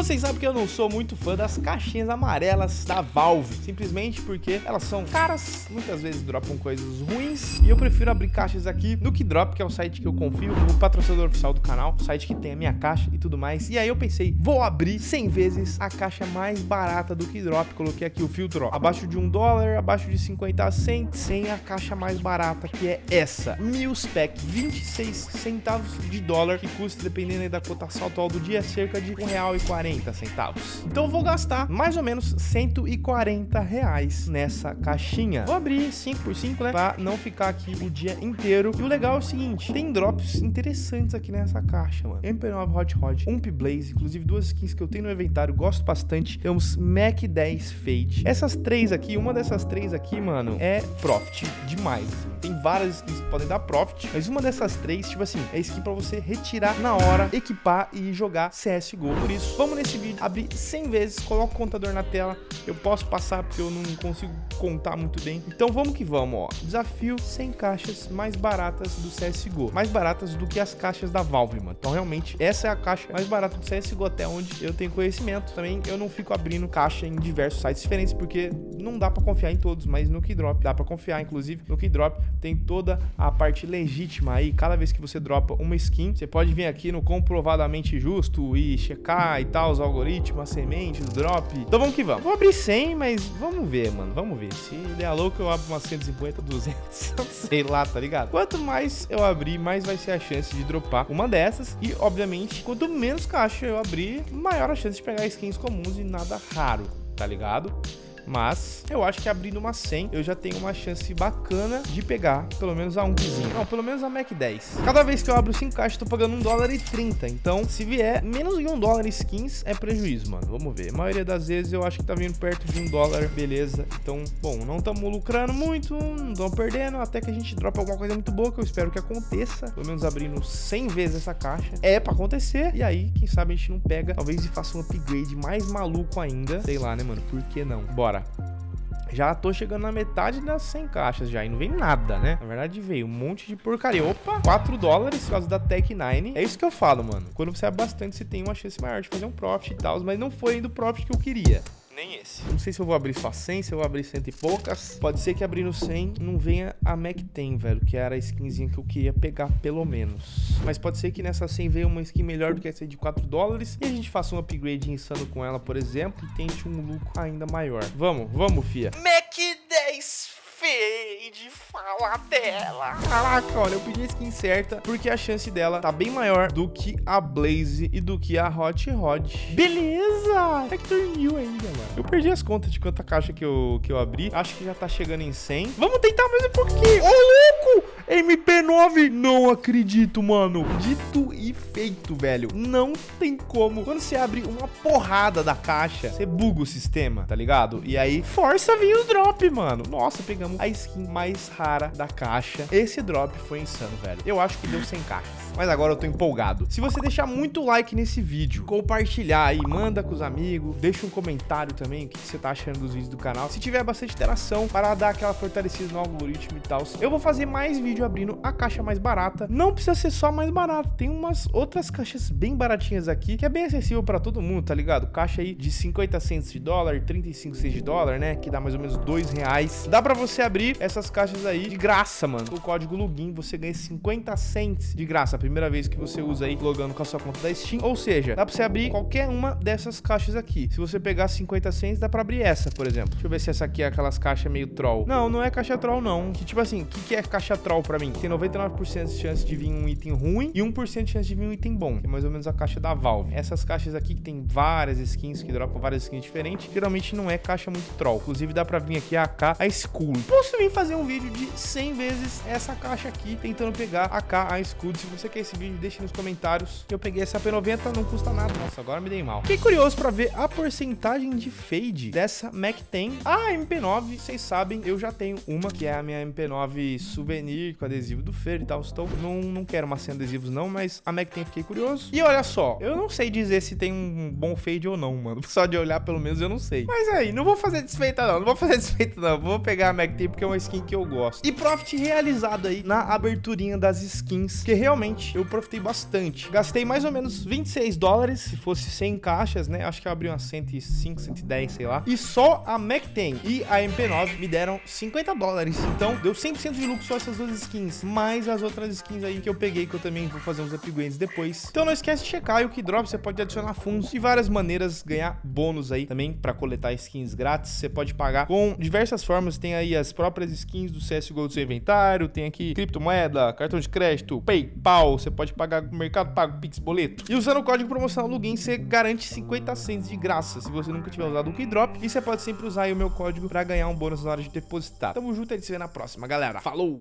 vocês sabem que eu não sou muito fã das caixinhas amarelas da Valve, simplesmente porque elas são caras, muitas vezes dropam coisas ruins, e eu prefiro abrir caixas aqui no Kidrop, que é o site que eu confio, o patrocinador oficial do canal, o site que tem a minha caixa e tudo mais. E aí eu pensei, vou abrir 100 vezes a caixa mais barata do Kidrop, coloquei aqui o filtro, ó, abaixo de um dólar, abaixo de 50 cents, sem a caixa mais barata, que é essa, Mil Spec, 26 centavos de dólar, que custa, dependendo da cotação atual do dia, cerca de R$1,40. Então eu vou gastar mais ou menos 140 reais nessa caixinha. Vou abrir 5 por 5, né? Pra não ficar aqui o dia inteiro. E o legal é o seguinte, tem drops interessantes aqui nessa caixa, mano. MP9 Hot Rod, Ump Blaze, inclusive duas skins que eu tenho no inventário, gosto bastante. Temos Mac 10 Fade. Essas três aqui, uma dessas três aqui, mano, é profit demais. Tem várias skins que podem dar profit, mas uma dessas três, tipo assim, é skin pra você retirar na hora, equipar e jogar CSGO. Por isso, vamos nesse vídeo abrir 100 vezes, coloca o contador na tela. Eu posso passar porque eu não consigo contar muito bem. Então vamos que vamos, ó. Desafio 100 caixas mais baratas do CSGO. Mais baratas do que as caixas da Valve, mano. Então realmente, essa é a caixa mais barata do CSGO até onde eu tenho conhecimento. Também eu não fico abrindo caixa em diversos sites diferentes porque não dá pra confiar em todos, mas no Keydrop dá pra confiar. Inclusive, no Keydrop tem toda a parte legítima aí. Cada vez que você dropa uma skin, você pode vir aqui no comprovadamente justo e checar e tal, os algoritmos, as sementes, drop. Então vamos que vamos. Vou abrir 100, mas vamos ver, mano. Vamos ver. Se é louco, eu abro umas 150, 200. Sei lá, tá ligado? Quanto mais eu abrir, mais vai ser a chance de dropar uma dessas. E, obviamente, quanto menos caixa eu abrir, maior a chance de pegar skins comuns e nada raro, tá ligado? Mas eu acho que abrindo uma 100, eu já tenho uma chance bacana de pegar pelo menos a 1 Não, pelo menos a Mac 10. Cada vez que eu abro 5 caixas, eu tô pagando 1 dólar e 30. Então, se vier menos de 1 dólar skins, é prejuízo, mano. Vamos ver. A maioria das vezes eu acho que tá vindo perto de 1 dólar, beleza. Então, bom, não estamos lucrando muito, não estamos perdendo, até que a gente dropa alguma coisa muito boa, que eu espero que aconteça. Pelo menos abrindo 100 vezes essa caixa. É pra acontecer. E aí, quem sabe a gente não pega, talvez e faça um upgrade mais maluco ainda. Sei lá, né, mano? Por que não? Bora. Já tô chegando na metade das 100 caixas já e não vem nada, né? Na verdade veio um monte de porcaria. Opa, 4 dólares por causa da Tech 9. É isso que eu falo, mano. Quando você é bastante, você tem uma chance maior de fazer um profit e tal, mas não foi ainda o profit que eu queria nem esse. Não sei se eu vou abrir só 100, se eu vou abrir cento e poucas. Pode ser que abrindo 100 não venha a Mac 10, velho, que era a skinzinha que eu queria pegar pelo menos. Mas pode ser que nessa 100 venha uma skin melhor do que essa de 4 dólares e a gente faça um upgrade insano com ela, por exemplo, e tente um lucro ainda maior. Vamos, vamos, fia. Mac 10 fade, fala dela. Caraca, olha, eu pedi a skin certa porque a chance dela tá bem maior do que a Blaze e do que a Hot Rod. Beleza! Factor New ainda, mano. Eu perdi as contas de quanta caixa que eu, que eu abri. Acho que já tá chegando em 100. Vamos tentar mais um pouquinho. Ô, louco! MP9! Não acredito, mano. Dito e feito, velho. Não tem como. Quando você abre uma porrada da caixa, você buga o sistema, tá ligado? E aí, força vir os drop, mano. Nossa, pegamos a skin mais rara da caixa. Esse drop foi insano, velho. Eu acho que deu 100 caixas. Mas agora eu tô empolgado. Se você deixar muito like nesse vídeo, compartilhar aí, manda com os amigos, deixa um comentário também, o que você tá achando dos vídeos do canal. Se tiver bastante interação, para dar aquela fortalecida no algoritmo e tal, eu vou fazer mais vídeo abrindo a caixa mais barata. Não precisa ser só mais barato, tem umas outras caixas bem baratinhas aqui, que é bem acessível para todo mundo, tá ligado? Caixa aí de 50 centos de dólar, 35 centos de dólar, né? Que dá mais ou menos 2 reais. Dá pra você abrir essas caixas aí de graça, mano. O código login você ganha 50 cents de graça. A primeira vez que você usa aí logando com a sua conta da Steam. Ou seja, dá pra você abrir qualquer uma dessas caixas aqui. Se você pegar 50 cents, dá pra abrir essa, por exemplo. Deixa eu ver se essa aqui é aquelas caixas meio troll. Não, não é caixa troll, não. Que tipo assim, o que, que é caixa troll pra mim? Tem 99% de chance de vir um item ruim e 1% de chance de vir um item bom. Que é mais ou menos a caixa da Valve. Essas caixas aqui que tem várias skins, que dropam várias skins diferentes, geralmente não é caixa muito troll. Inclusive dá pra vir aqui a AK, a Skull. Posso vir fazer um vídeo de 100 vezes essa caixa aqui, tentando pegar a AK, a Skull. Se você quer esse vídeo, deixe nos comentários. Eu peguei essa P90, não custa nada. Nossa, agora me dei mal. Fiquei curioso pra ver a porcentagem de fade dessa Mac 10. A MP9, vocês sabem, eu já tenho uma, que é a minha MP9 Souvenir, com adesivo do Fer e tal. Estou, não, não quero uma sem adesivos não, mas a Mac 10 fiquei curioso. E olha só, eu não sei dizer se tem um bom fade ou não, mano. Só de olhar, pelo menos, eu não sei. Mas aí, não vou fazer desfeita não, não vou fazer desfeita não. Vou pegar a Mac 10 porque é uma skin que eu gosto. E profit realizado aí na aberturinha das skins, que realmente eu profitei bastante. Gastei mais ou menos 26 dólares, se fosse 100 caixas, né? Acho que eu abri umas 105, 110, sei lá. E só a Mac-10 e a MP9 me deram 50 dólares. Então, deu 100% de lucro só essas duas skins, mais as outras skins aí que eu peguei, que eu também vou fazer uns upgrades depois. Então não esquece de checar, e o Keydrop você pode adicionar fundos e várias maneiras ganhar bônus aí também para coletar skins grátis. Você pode pagar com diversas formas, tem aí as próprias skins do CSGO do seu inventário, tem aqui criptomoeda, cartão de crédito, PayPal, você pode pagar com Mercado Pago, Pix, boleto. E usando o código promocional Login, você garante 50 cents de graça, se você nunca tiver usado o Keydrop. E você pode sempre usar o meu código para ganhar um bônus na hora de depositar. Tamo junto, a gente se vê na próxima, galera. Falou!